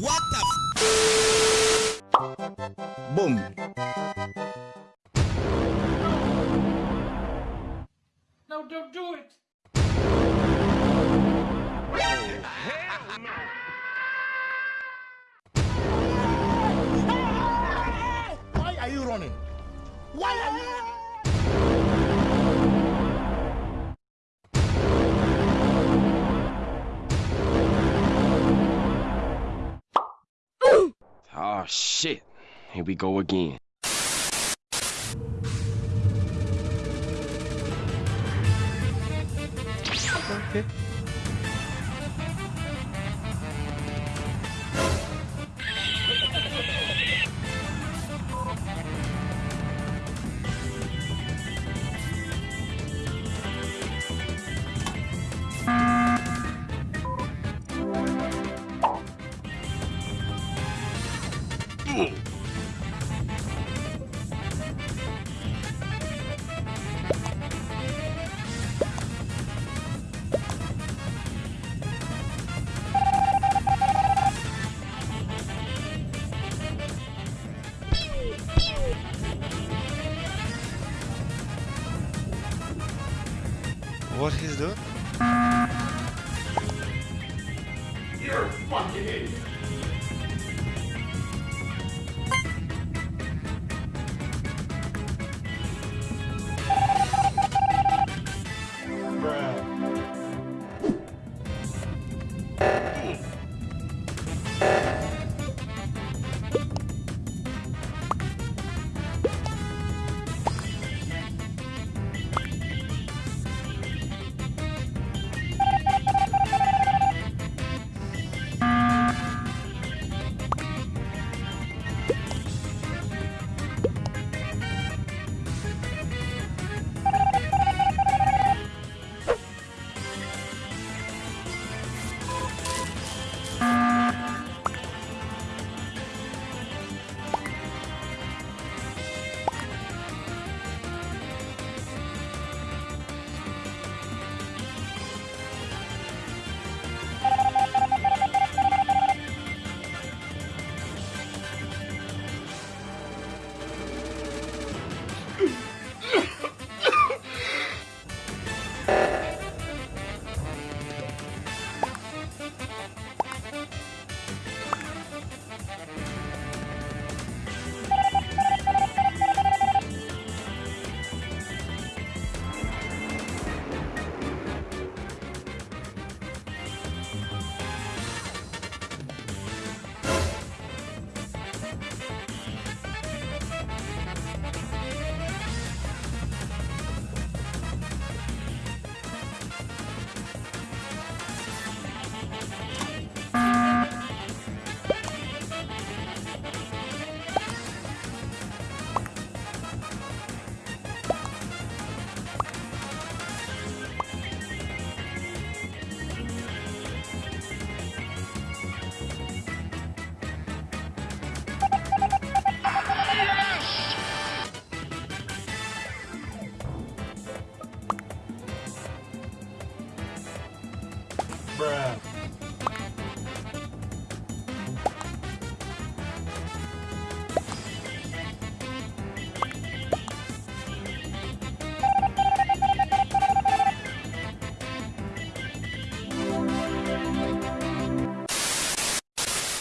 What the f Boom. No, don't do it. Why are you running? Why are you Oh shit. Here we go again. Okay. What he's doing?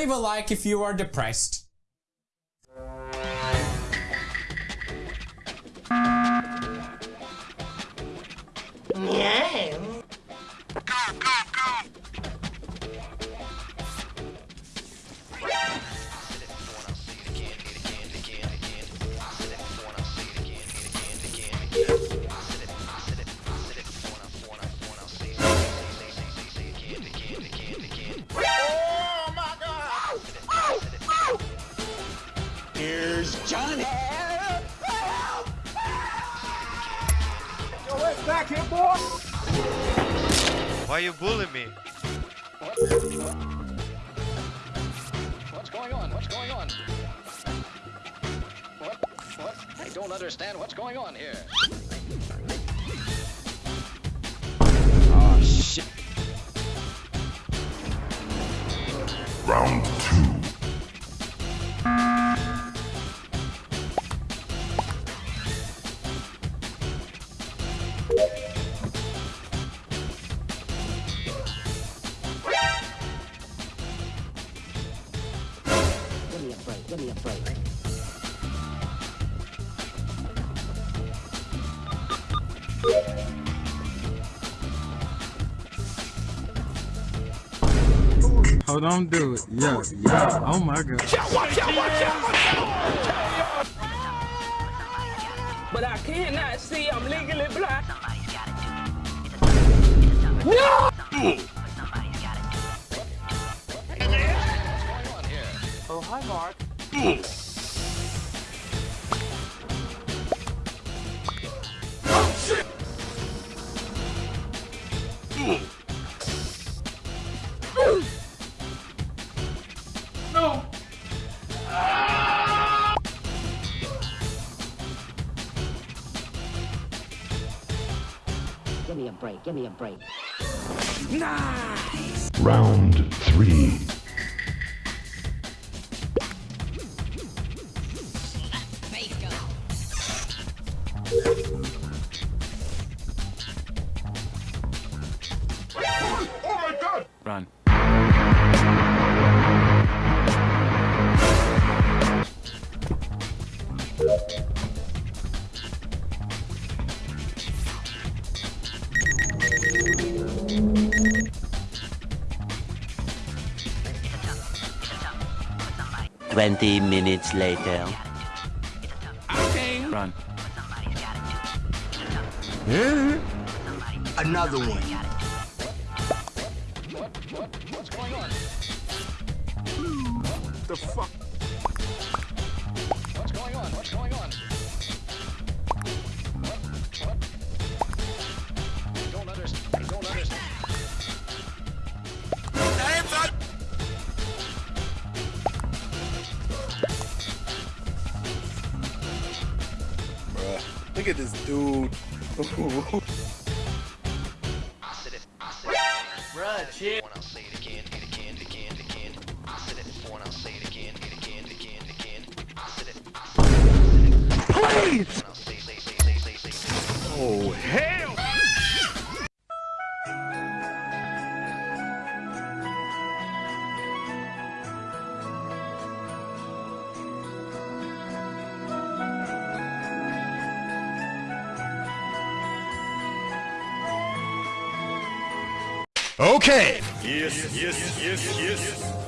Leave a like if you are depressed. Here's Johnny. Why you bullying me? What's going on? What's going on? What? What? I don't understand what's going on here. Oh shit. Round two. Oh, Hold on, do it. Yeah, yeah. Oh my god. But I cannot see. I'm legally blind. Oh, hi, Mark. Break. Give me a break. Round three. 20 minutes later. Okay. Run. Another one. What, what, what's going on? The fuck? Look at this dude. Okay. Yes, yes, yes, yes.